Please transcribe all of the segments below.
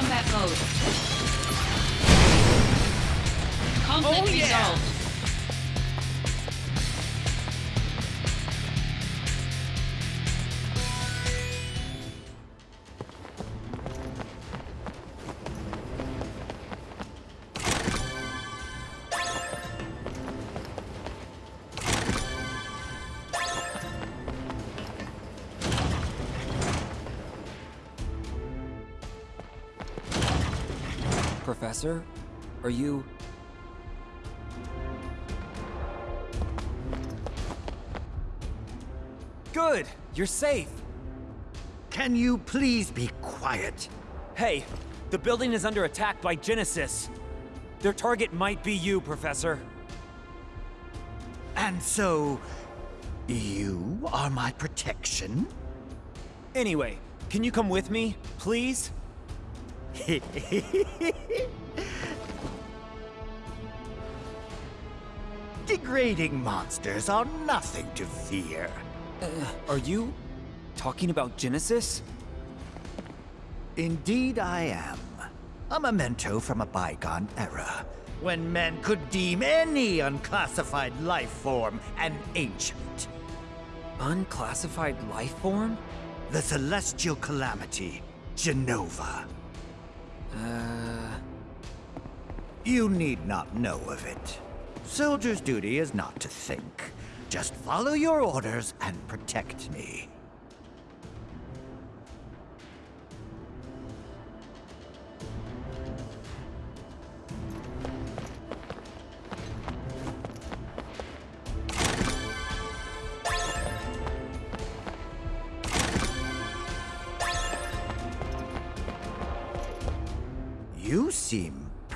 combat mode. Conflict Oh, yeah. resolved. Professor? Are you... Good! You're safe! Can you please be quiet? Hey, the building is under attack by Genesis. Their target might be you, Professor. And so, you are my protection? Anyway, can you come with me, please? Degrading monsters are nothing to fear. Are you talking about Genesis? Indeed I am. A memento from a bygone era, when men could deem any unclassified life form an ancient. Unclassified life form? The celestial calamity, Jenova. Uh... You need not know of it. Soldier's duty is not to think. Just follow your orders and protect me.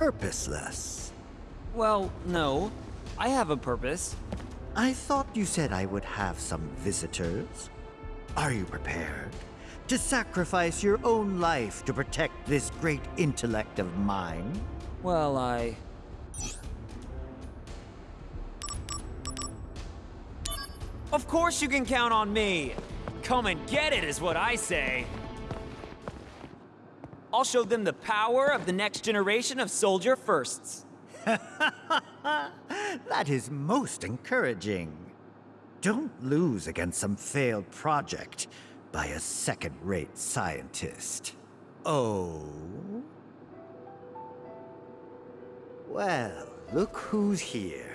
Purposeless. Well, no. I have a purpose. I thought you said I would have some visitors. Are you prepared to sacrifice your own life to protect this great intellect of mine? Well, I... Of course you can count on me! Come and get it is what I say! I'll show them the power of the next generation of soldier firsts. That is most encouraging. Don't lose against some failed project by a second-rate scientist. Oh? Well, look who's here.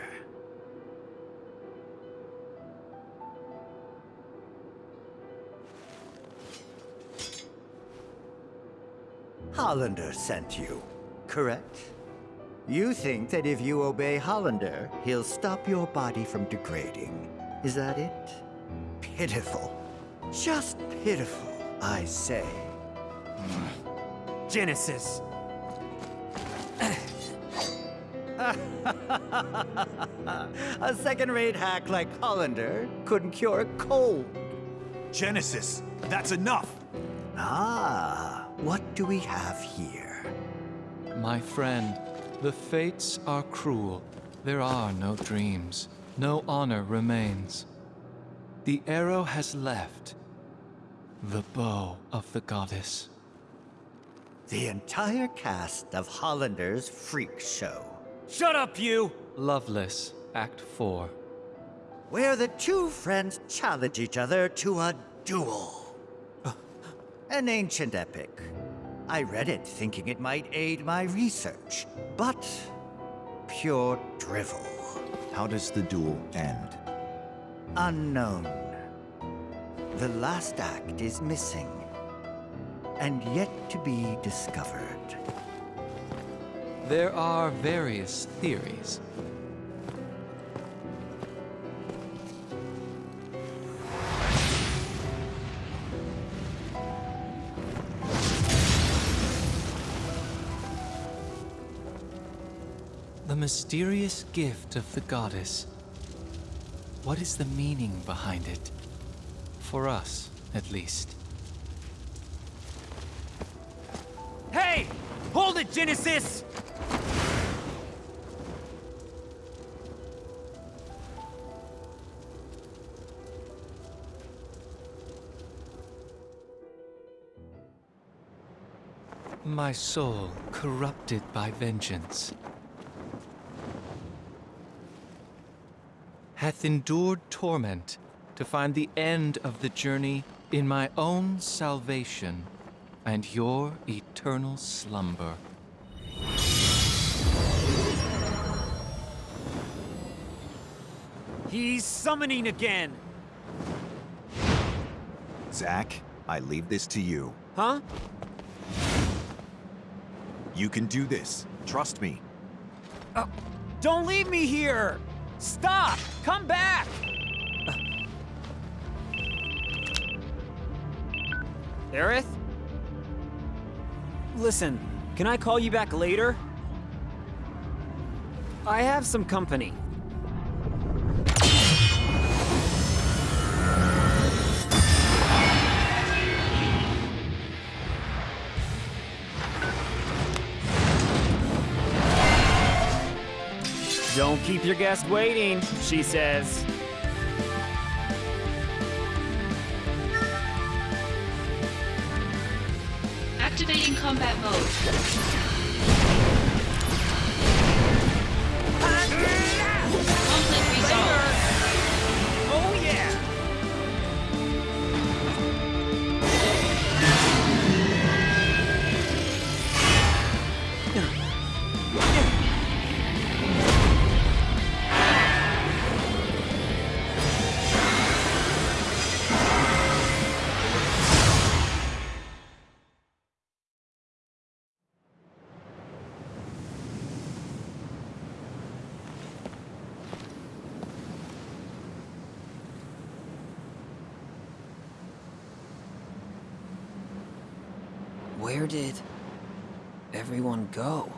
Hollander sent you, correct? You think that if you obey Hollander, he'll stop your body from degrading. Is that it? Pitiful. Just pitiful, I say. Genesis. A second-rate hack like Hollander couldn't cure a cold. Genesis, that's enough! Ah, what do we have here? My friend, the fates are cruel. There are no dreams. No honor remains. The arrow has left. The bow of the goddess. The entire cast of Hollander's freak show. Shut up, you! Loveless, Act 4. where the two friends challenge each other to a duel. An ancient epic. I read it thinking it might aid my research, but pure drivel. How does the duel end? Unknown. The last act is missing, and yet to be discovered. There are various theories. The mysterious gift of the goddess. What is the meaning behind it? For us, at least. Hey! Hold it, Genesis! My soul corrupted by vengeance hath endured torment to find the end of the journey in my own salvation and your eternal slumber. He's summoning again! Zack, I leave this to you. Huh? You can do this. Trust me. Uh, don't leave me here! Stop! Come back! Aerith? Listen, can I call you back later? I have some company. Keep your guest waiting, she says. Activating combat mode. Where did everyone go?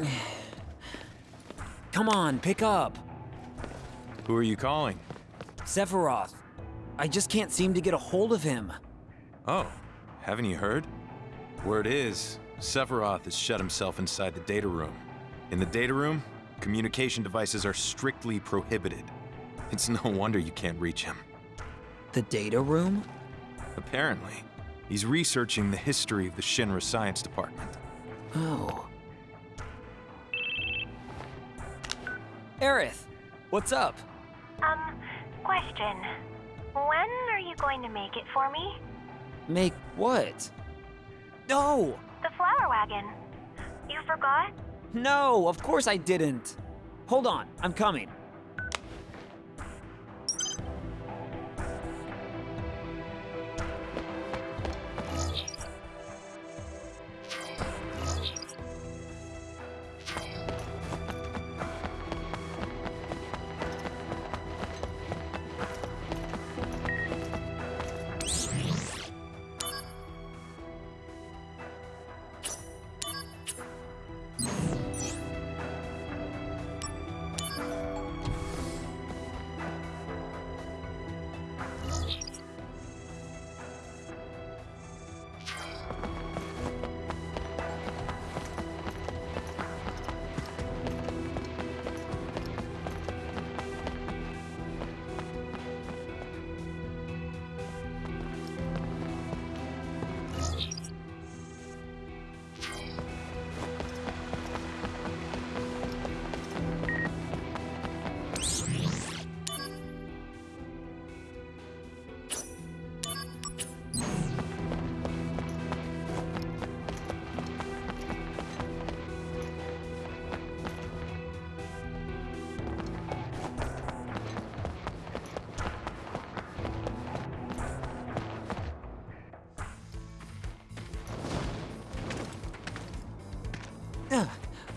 Come on, pick up. Who are you calling? Sephiroth. I just can't seem to get a hold of him. Oh, haven't you heard? Word is, Sephiroth has shut himself inside the data room. In the data room, communication devices are strictly prohibited. It's no wonder you can't reach him. The data room? Apparently, he's researching the history of the Shinra Science Department. Oh. Aerith, what's up? Um, question. When are you going to make it for me? Make what? No! The flower wagon. You forgot? No, of course I didn't. Hold on, I'm coming.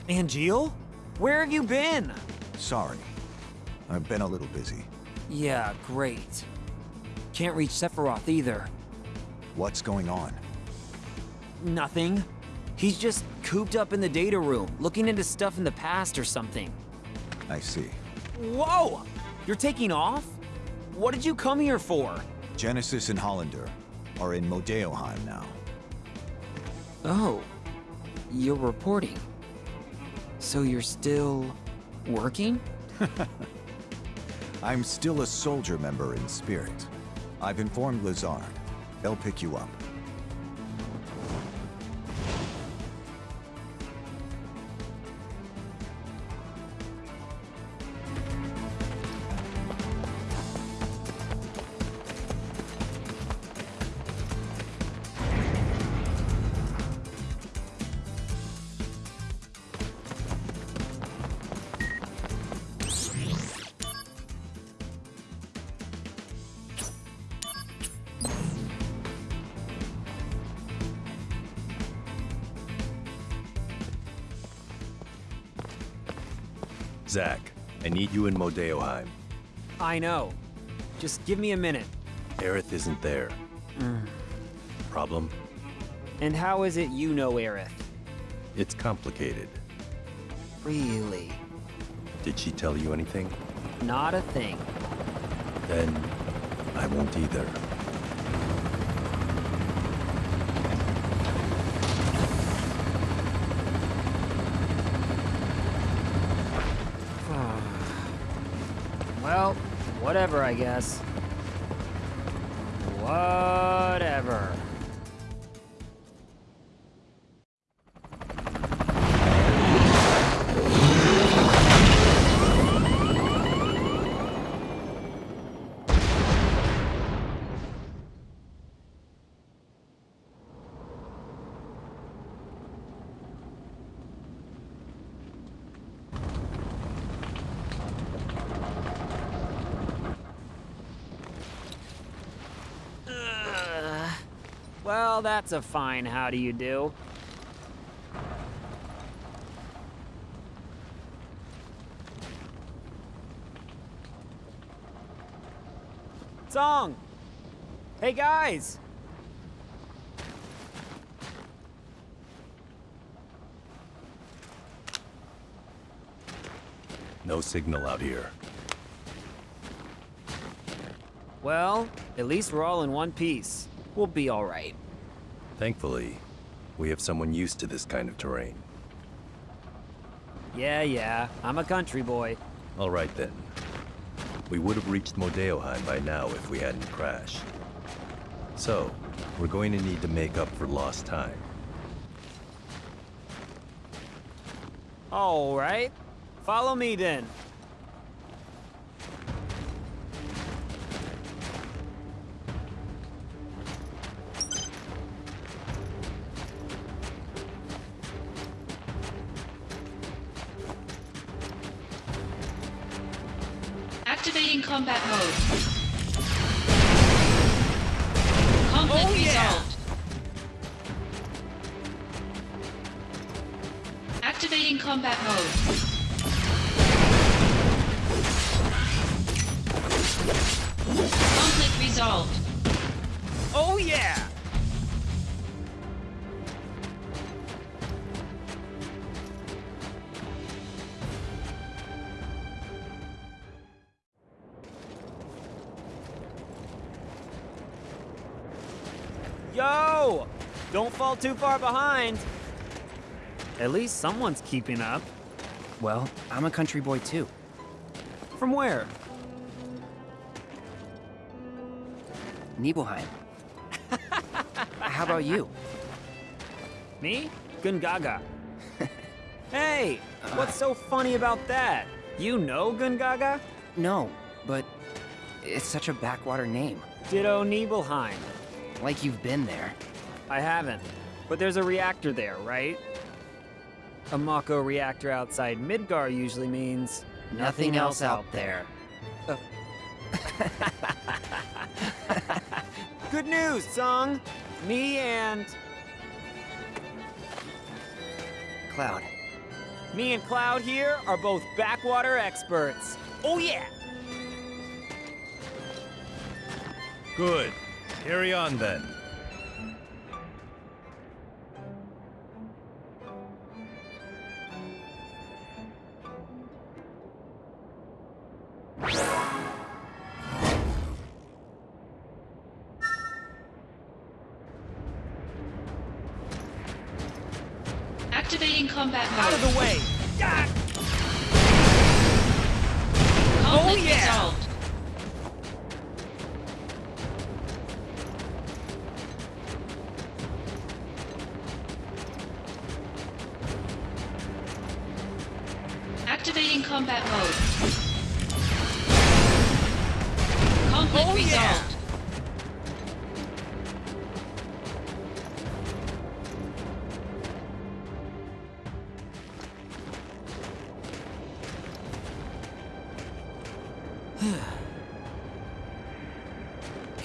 Angeal? Where have you been? Sorry. I've been a little busy. Yeah, great. Can't reach Sephiroth either. What's going on? Nothing. He's just cooped up in the data room, looking into stuff in the past or something. I see. Whoa! You're taking off? What did you come here for? Genesis and Hollander are in Modeoheim now. Oh, you're reporting. So you're still working? I'm still a soldier member in spirit. I've informed Lazard. They'll pick you up. You in Modeoheim. I know. Just give me a minute. Aerith isn't there. Mm. Problem? And how is it you know Aerith? It's complicated. Really? Did she tell you anything? Not a thing. Then I won't either. Well, whatever, I guess. Whatever. Well, that's a fine how do you do. Tseng! Hey guys! No signal out here. Well, at least we're all in one piece. We'll be alright. Thankfully, we have someone used to this kind of terrain. Yeah, yeah, I'm a country boy. All right then. We would have reached Modeoheim by now if we hadn't crashed. So, we're going to need to make up for lost time. Alright. Follow me then. Activating combat mode. Conflict Oh, yeah. resolved. Activating combat mode. Fall too far behind. At least someone's keeping up. Well, I'm a country boy too. From where? Nibelheim. How about you? Me? Gongaga. hey, uh. what's so funny about that? You know Gongaga? No, but it's such a backwater name. Ditto Nibelheim. Like you've been there. I haven't. But there's a reactor there, right? A Mako reactor outside Midgar usually means Nothing else out there. Oh. Good news, Tseng! Me and... Cloud. Me and Cloud here are both backwater experts. Oh yeah! Good. Carry on then. Activating combat mode. Out of the way! Ah! Conflict Oh, yeah! resolved.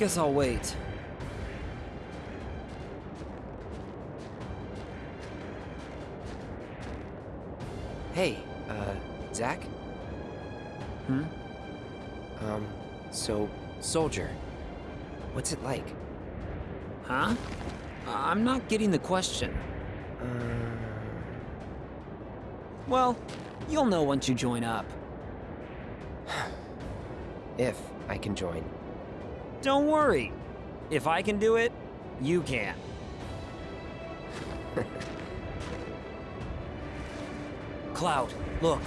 Guess I'll wait. Hey, uh, Zack? Hmm? Um, so, Soldier. What's it like? Huh? I'm not getting the question. Uh, Well, you'll know once you join up. if I can join. Don't worry. If I can do it, you can. Cloud, look.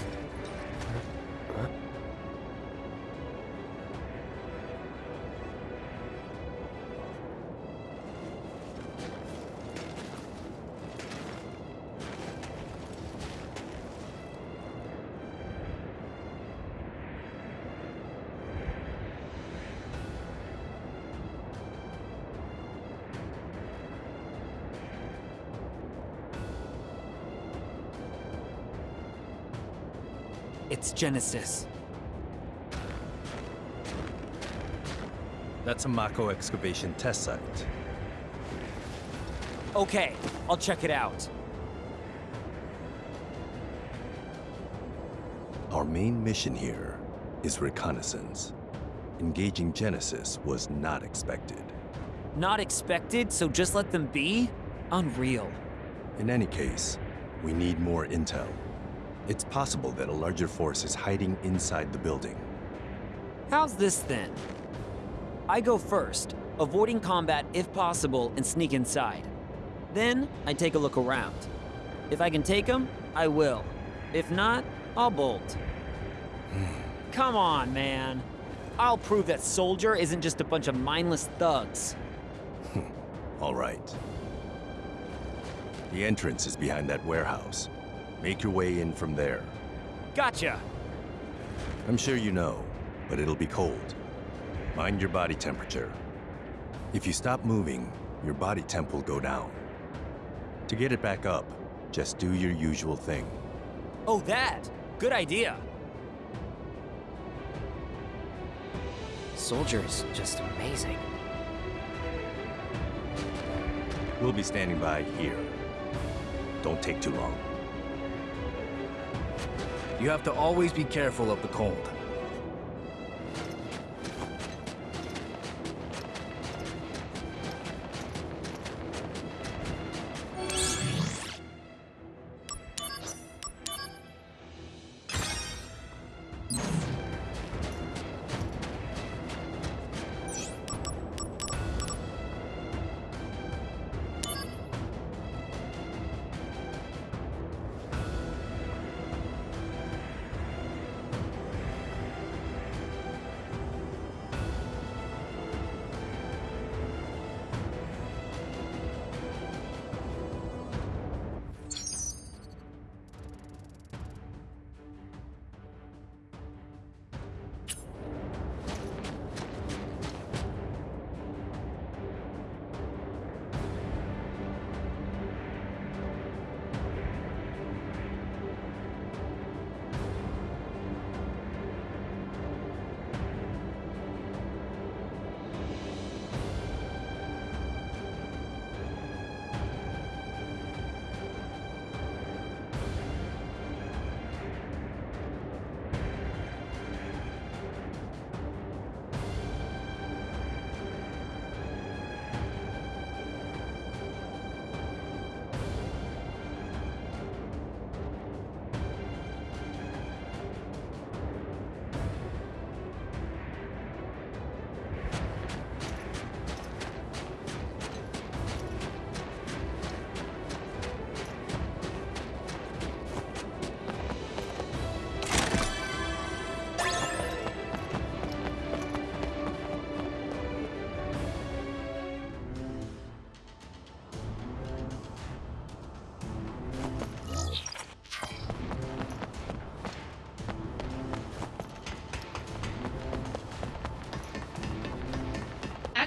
It's Genesis. That's a Mako excavation test site. Okay, I'll check it out. Our main mission here is reconnaissance. Engaging Genesis was not expected. Not expected, so just let them be? Unreal. In any case, we need more intel. It's possible that a larger force is hiding inside the building. How's this then? I go first, avoiding combat if possible and sneak inside. Then, I take a look around. If I can take them, I will. If not, I'll bolt. Come on, man. I'll prove that Soldier isn't just a bunch of mindless thugs. All right. The entrance is behind that warehouse. Make your way in from there. Gotcha! I'm sure you know, but it'll be cold. Mind your body temperature. If you stop moving, your body temp will go down. To get it back up, just do your usual thing. Oh, that! Good idea! Soldier's just amazing. We'll be standing by here. Don't take too long. You have to always be careful of the cold.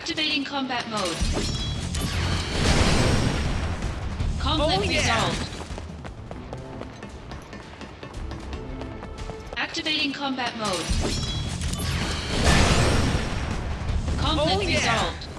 Activating combat mode. Oh, Conflict Oh, yeah. resolved. Activating combat mode. Conflict Oh, yeah. resolved.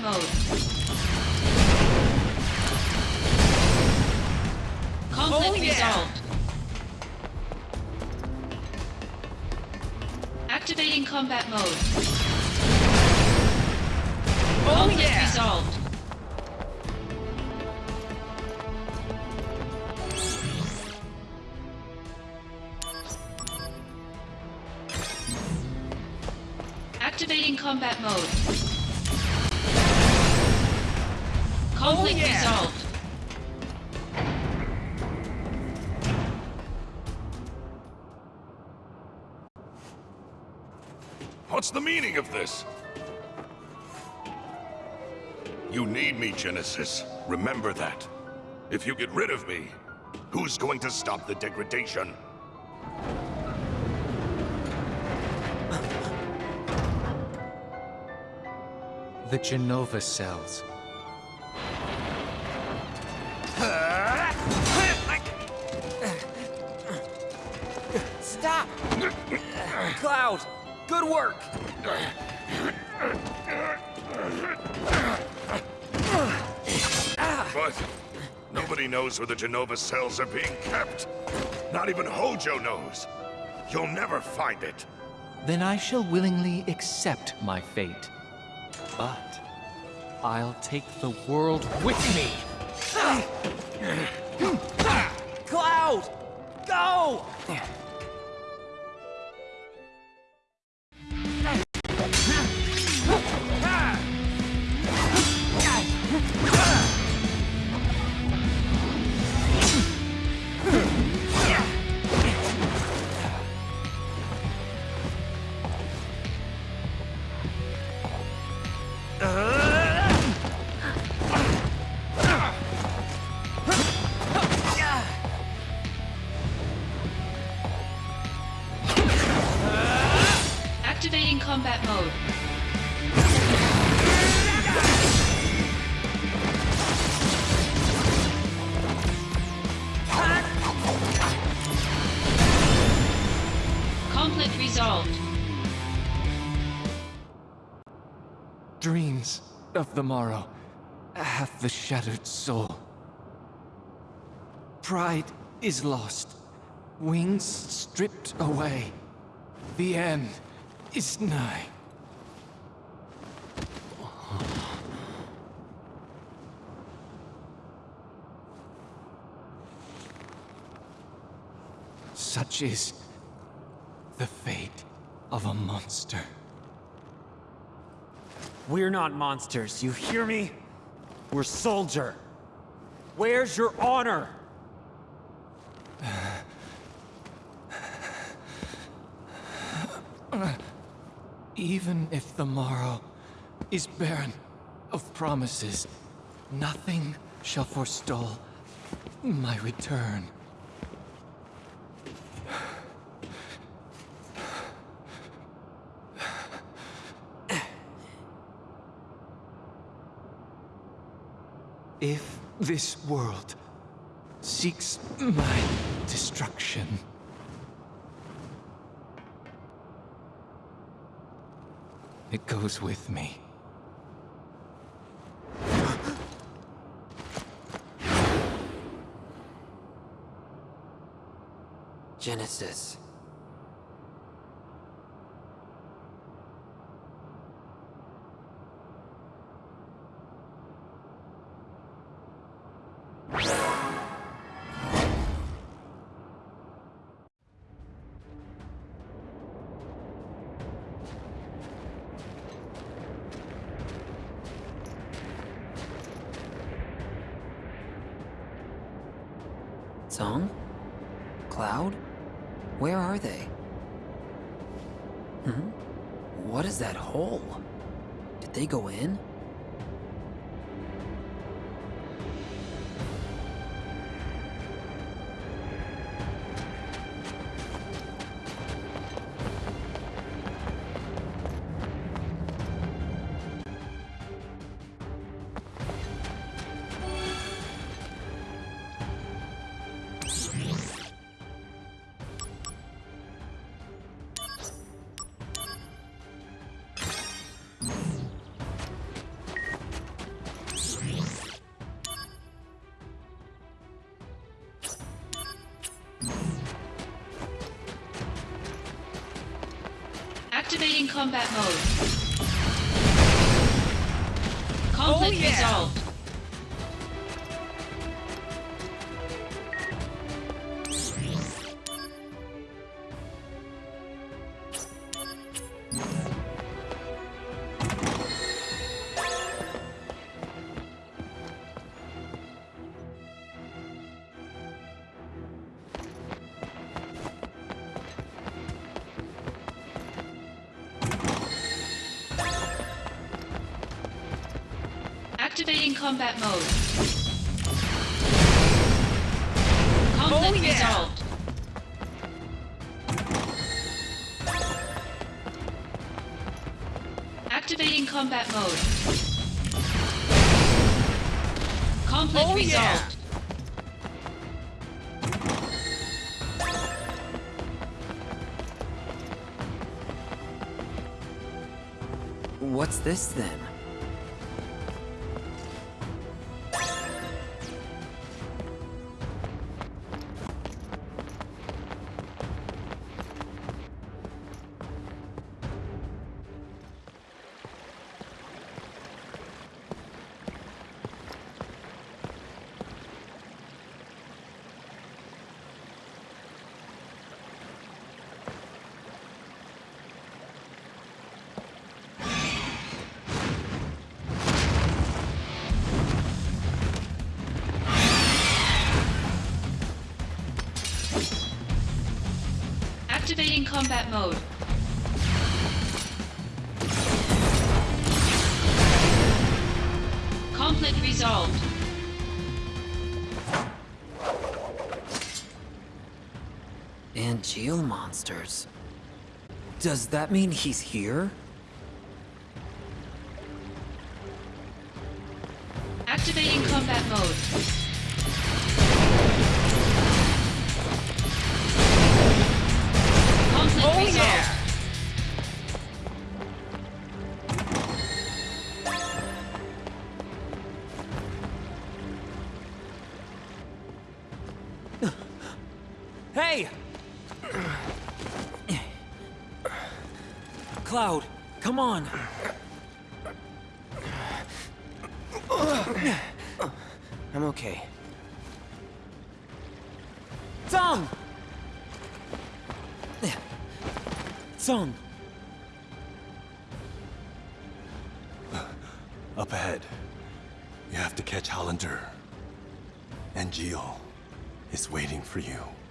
Combat mode. Conflict Oh, yeah. resolved. Activating combat mode. Oh Conflict yeah! resolved. Activating combat mode. Conflict oh, yeah. resolved. What's the meaning of this? You need me, Genesis. Remember that. If you get rid of me, who's going to stop the degradation? The Jenova cells. Cloud, good work! But nobody knows where the Jenova cells are being kept. Not even Hojo knows. You'll never find it. Then I shall willingly accept my fate. But I'll take the world with me. Cloud! Go! Conflict resolved. Dreams of the morrow hath the shattered soul. Pride is lost, wings stripped away. The end is nigh. Such is the fate of a monster. We're not monsters, you hear me? We're soldier. Where's your honor? Even if the morrow is barren of promises, nothing shall forestall my return. If this world seeks my destruction, it goes with me. Genesis. Tseng? Cloud? Where are they? Hmm? What is that hole? Did they go in? Conflict oh, yeah. resolved. Combat mode. Oh, Conflict Oh, yeah. resolved. Activating combat mode. Conflict Oh, yeah. resolved. What's this then? Combat mode. Conflict resolved. Angeal monsters. Does that mean he's here? Activating combat mode. Yeah. you.